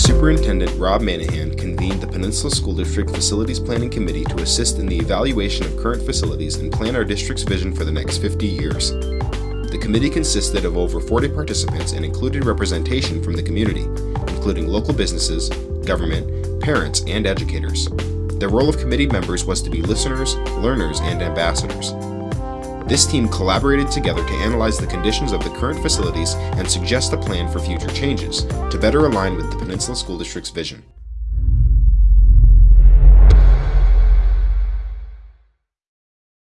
Superintendent Rob Manahan convened the Peninsula School District Facilities Planning Committee to assist in the evaluation of current facilities and plan our district's vision for the next 50 years. The committee consisted of over 40 participants and included representation from the community, including local businesses, government, parents, and educators. The role of committee members was to be listeners, learners, and ambassadors. This team collaborated together to analyze the conditions of the current facilities and suggest a plan for future changes to better align with the Peninsula School District's vision.